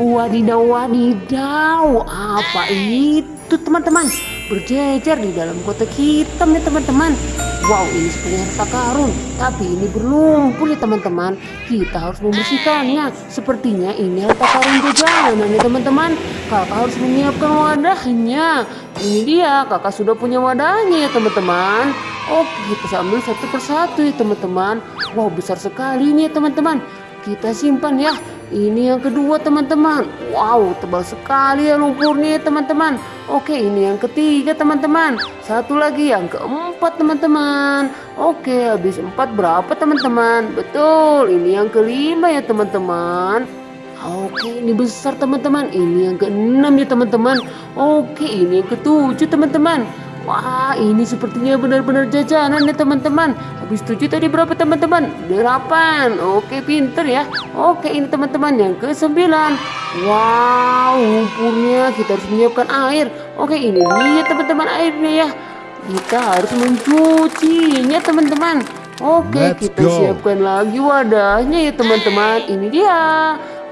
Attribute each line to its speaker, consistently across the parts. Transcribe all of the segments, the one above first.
Speaker 1: Wadidaw, wadidaw, apa itu teman-teman? Berjejer di dalam kotak hitam ya teman-teman. Wow, ini seperti harta karun, tapi ini berlumpur ya teman-teman. Kita harus membersihkannya. Sepertinya ini harta karun jajanan ya teman-teman. Kakak harus menyiapkan wadahnya. Ini dia, kakak sudah punya wadahnya ya teman-teman. Oke, kita ambil satu persatu ya teman-teman. Wow, besar sekali ya teman-teman. Kita simpan ya. Ini yang kedua teman-teman. Wow, tebal sekali ya lumpurnya teman-teman. Oke, ini yang ketiga teman-teman. Satu lagi yang keempat teman-teman. Oke, habis empat berapa teman-teman? Betul, ini yang kelima ya teman-teman. Oke, ini besar teman-teman. Ini yang keenam ya teman-teman. Oke, ini yang ketujuh teman-teman. Wah, ini sepertinya benar-benar jajanan ya teman-teman. Habis tujuh tadi berapa teman-teman? Delapan. Oke, pinter ya. Oke, ini teman-teman yang ke sembilan. Wow, lumpurnya kita harus menyiapkan air. Oke, ini dia teman-teman airnya ya. Kita harus mencucinya teman-teman. Oke,
Speaker 2: Let's
Speaker 1: kita
Speaker 2: go.
Speaker 1: siapkan lagi wadahnya ya teman-teman. Ini dia.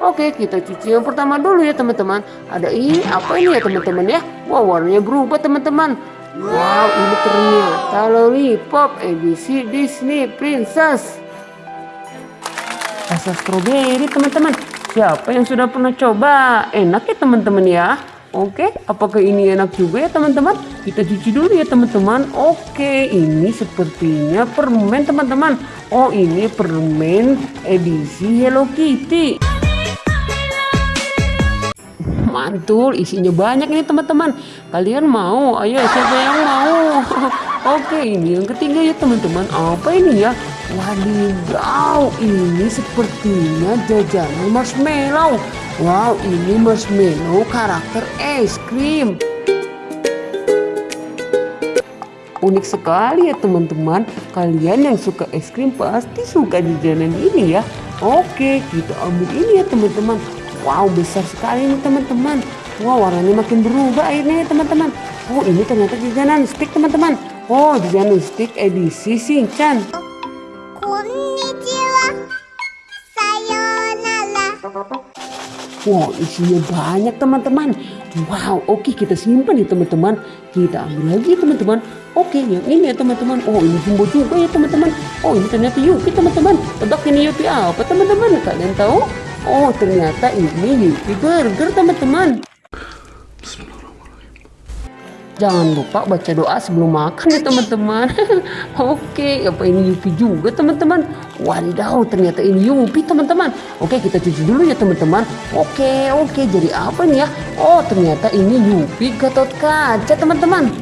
Speaker 1: Oke, kita cuci yang pertama dulu ya teman-teman. Ada ini apa ini ya teman-teman ya? Wow, warnanya berubah teman-teman. Wow, ini ternyata lollipop edisi Disney Princess. Rasa stroberi teman-teman. Siapa yang sudah pernah coba? Enak ya teman-teman ya. Oke, apakah ini enak juga ya teman-teman? Kita cuci dulu ya teman-teman. Oke, ini sepertinya permen teman-teman. Oh, ini permen edisi Hello Kitty. Mantul, isinya banyak ini teman-teman. Kalian mau? Ayo, siapa yang mau? Oke, ini yang ketiga ya teman-teman. Apa ini ya? Wadidaw, ini sepertinya jajanan marshmallow. Wow, ini marshmallow karakter es krim. Unik sekali ya teman-teman. Kalian yang suka es krim pasti suka jajanan ini ya. Oke, kita ambil ini ya teman-teman. Wow, besar sekali ini teman-teman. Wow, warnanya makin berubah airnya ya teman-teman. Oh, ini ternyata jajanan stick teman-teman. Oh, jajanan stick edisi Shinchan.
Speaker 3: Konnichiwa. Sayonara.
Speaker 1: Wow, isinya banyak teman-teman. Wow, oke kita simpan ya teman-teman. Kita ambil lagi teman-teman. Oke, yang ini ya teman-teman. Oh, ini jumbo juga ya teman-teman. Oh, ini ternyata Yupi teman-teman. Tebak ini Yupi apa teman-teman? Kalian tahu? Oh, ternyata ini Yupi Burger teman-teman. Jangan lupa baca doa sebelum makan ya teman-teman. Oke, apa ini Yupi juga teman-teman? Wadidaw, ternyata ini Yupi teman-teman. Oke, kita cuci dulu ya teman-teman. Oke, oke, jadi apa nih ya? Oh, ternyata ini Yupi Gatot Kaca teman-teman.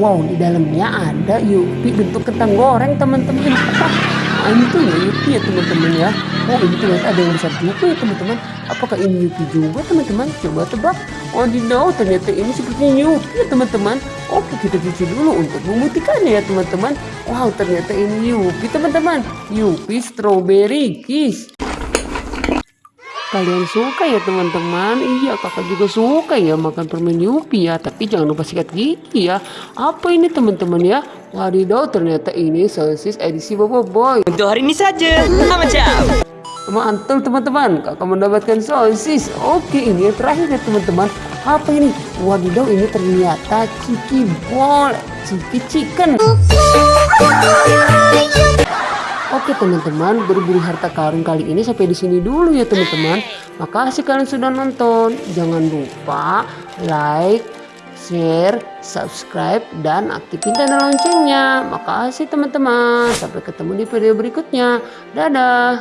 Speaker 1: Wow, di dalamnya ada Yupi bentuk kentang goreng teman-teman. Mantul ya Yupi ya teman-teman ya. Oh ini ternyata ada yang besar juga ya teman-teman. Apakah ini Yupi juga teman-teman? Coba tebak. Oh no, ternyata ini sepertinya Yupi ya teman-teman. Oke kita cuci dulu untuk memutihkannya ya teman-teman. Wow ternyata ini Yupi teman-teman. Yupi strawberry kiss. Kalian suka ya teman-teman? Iya kakak juga suka ya makan permen Yupi ya Tapi jangan lupa sikat gigi ya Apa ini teman-teman ya? Wadidaw ternyata ini sosis edisi Bobo Boy
Speaker 4: Untuk hari ini saja. Macam.
Speaker 1: Mantul teman-teman Kakak mendapatkan sosis Oke ini yang terakhir ya teman-teman Apa ini? Wadidaw ini ternyata Ciki Ball Ciki Chicken Oke teman-teman, berburu harta karun kali ini sampai di sini dulu ya teman-teman. Makasih kalian sudah nonton. Jangan lupa like, share, subscribe, dan aktifin tanda loncengnya. Makasih teman-teman. Sampai ketemu di video berikutnya. Dadah.